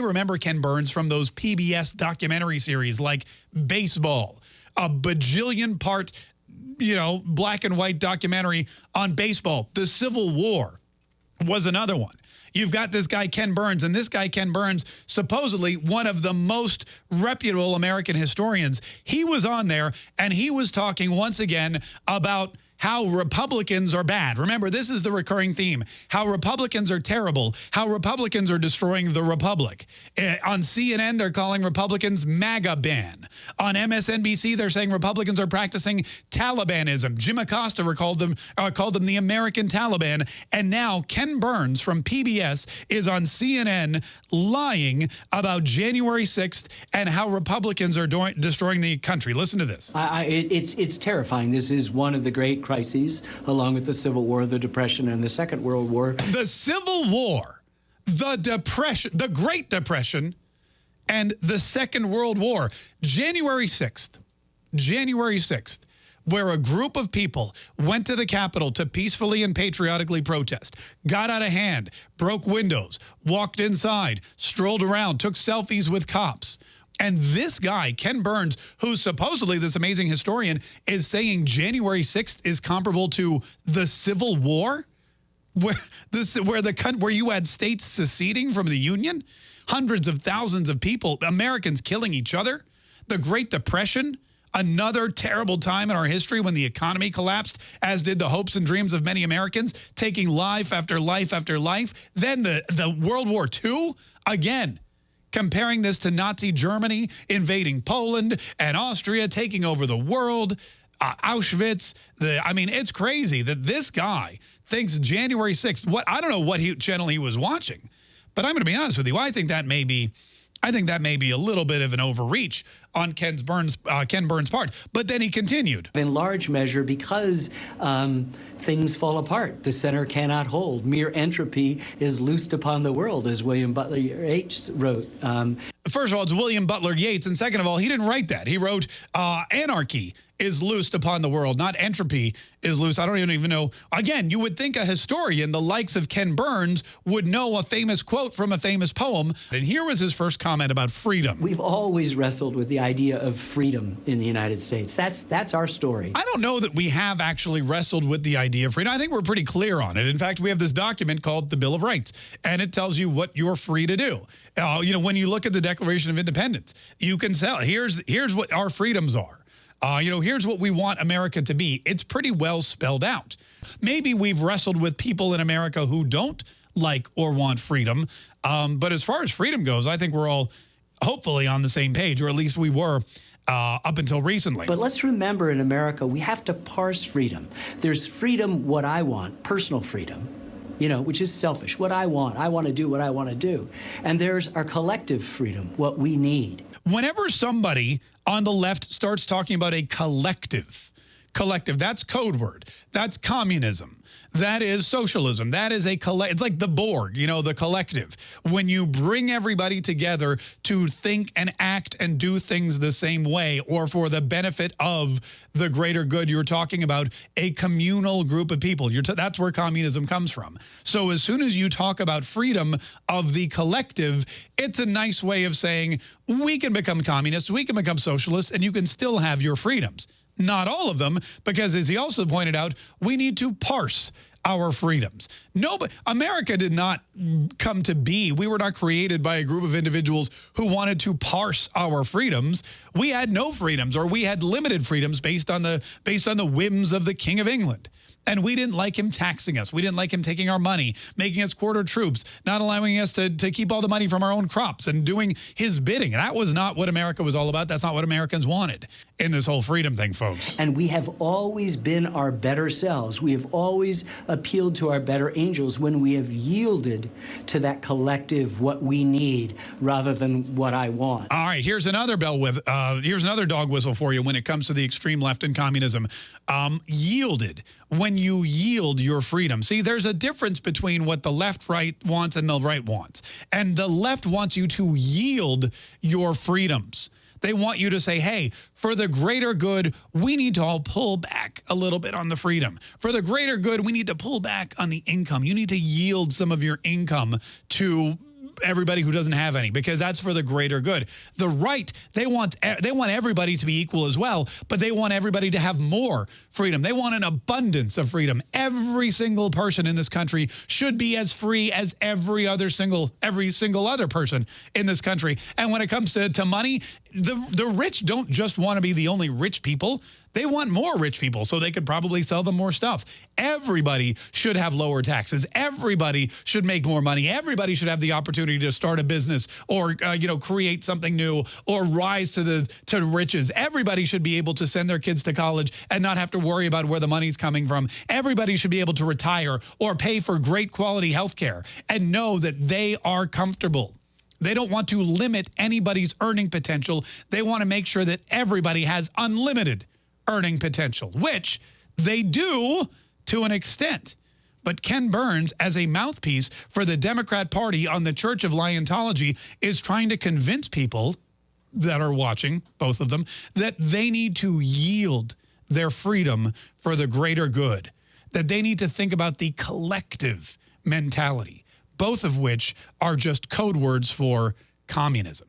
may remember Ken Burns from those PBS documentary series like Baseball, a bajillion part, you know, black and white documentary on baseball. The Civil War was another one. You've got this guy, Ken Burns, and this guy, Ken Burns, supposedly one of the most reputable American historians. He was on there, and he was talking once again about how Republicans are bad. Remember, this is the recurring theme. How Republicans are terrible. How Republicans are destroying the Republic. Uh, on CNN, they're calling Republicans MAGA ban. On MSNBC, they're saying Republicans are practicing Talibanism. Jim Acosta called them, uh, called them the American Taliban. And now Ken Burns from PBS is on CNN lying about January 6th and how Republicans are destroying the country. Listen to this. I, I, it's, it's terrifying. This is one of the great crises, along with the Civil War, the Depression, and the Second World War. The Civil War, the Depression, the Great Depression, and the Second World War. January 6th, January 6th, where a group of people went to the Capitol to peacefully and patriotically protest, got out of hand, broke windows, walked inside, strolled around, took selfies with cops, and this guy, Ken Burns, who's supposedly this amazing historian, is saying January 6th is comparable to the Civil War, where this where the where you had states seceding from the Union, hundreds of thousands of people, Americans killing each other, the Great Depression, another terrible time in our history when the economy collapsed, as did the hopes and dreams of many Americans, taking life after life after life. Then the, the World War II, again, comparing this to Nazi Germany invading Poland and Austria taking over the world, uh, Auschwitz. The, I mean, it's crazy that this guy thinks January 6th, what I don't know what he, channel he was watching, but I'm going to be honest with you. I think that may be I think that may be a little bit of an overreach on Ken Burns, uh, Ken Burns' part. But then he continued. In large measure, because um, things fall apart, the center cannot hold. Mere entropy is loosed upon the world, as William Butler Yeats wrote. Um, First of all, it's William Butler Yeats. And second of all, he didn't write that. He wrote uh, Anarchy is loosed upon the world, not entropy is loose. I don't even, even know. Again, you would think a historian, the likes of Ken Burns, would know a famous quote from a famous poem. And here was his first comment about freedom. We've always wrestled with the idea of freedom in the United States. That's, that's our story. I don't know that we have actually wrestled with the idea of freedom. I think we're pretty clear on it. In fact, we have this document called the Bill of Rights, and it tells you what you're free to do. Uh, you know, when you look at the Declaration of Independence, you can tell, here's, here's what our freedoms are. Uh, you know, here's what we want America to be. It's pretty well spelled out. Maybe we've wrestled with people in America who don't like or want freedom. Um, but as far as freedom goes, I think we're all hopefully on the same page, or at least we were uh, up until recently. But let's remember in America, we have to parse freedom. There's freedom, what I want, personal freedom, you know, which is selfish, what I want. I want to do what I want to do. And there's our collective freedom, what we need. Whenever somebody on the left starts talking about a collective, collective, that's code word. That's communism. That is socialism. That is a collect. It's like the Borg, you know, the collective. When you bring everybody together to think and act and do things the same way or for the benefit of the greater good you're talking about, a communal group of people. that's where communism comes from. So as soon as you talk about freedom of the collective, it's a nice way of saying we can become communists, we can become socialists, and you can still have your freedoms. Not all of them, because as he also pointed out, we need to parse our freedoms. Nobody, America did not come to be. We were not created by a group of individuals who wanted to parse our freedoms. We had no freedoms or we had limited freedoms based on the based on the whims of the King of England. And we didn't like him taxing us. We didn't like him taking our money, making us quarter troops, not allowing us to, to keep all the money from our own crops and doing his bidding. That was not what America was all about. That's not what Americans wanted in this whole freedom thing, folks. And we have always been our better selves. We have always appealed to our better angels when we have yielded to that collective what we need rather than what I want. All right, here's another bell with uh, here's another dog whistle for you when it comes to the extreme left and communism. Um, yielded when you yield your freedom. See, there's a difference between what the left right wants and the right wants. And the left wants you to yield your freedoms. They want you to say, hey, for the greater good, we need to all pull back a little bit on the freedom. For the greater good, we need to pull back on the income. You need to yield some of your income to everybody who doesn't have any because that's for the greater good. The right, they want they want everybody to be equal as well, but they want everybody to have more freedom. They want an abundance of freedom. Every single person in this country should be as free as every other single every single other person in this country. And when it comes to, to money, the the rich don't just want to be the only rich people. They want more rich people so they could probably sell them more stuff. Everybody should have lower taxes. Everybody should make more money. Everybody should have the opportunity to start a business or uh, you know create something new or rise to the to riches. Everybody should be able to send their kids to college and not have to worry about where the money's coming from. Everybody should be able to retire or pay for great quality health care and know that they are comfortable. They don't want to limit anybody's earning potential. They want to make sure that everybody has unlimited earning potential, which they do to an extent. But Ken Burns, as a mouthpiece for the Democrat Party on the Church of Liontology, is trying to convince people that are watching, both of them, that they need to yield their freedom for the greater good, that they need to think about the collective mentality, both of which are just code words for communism.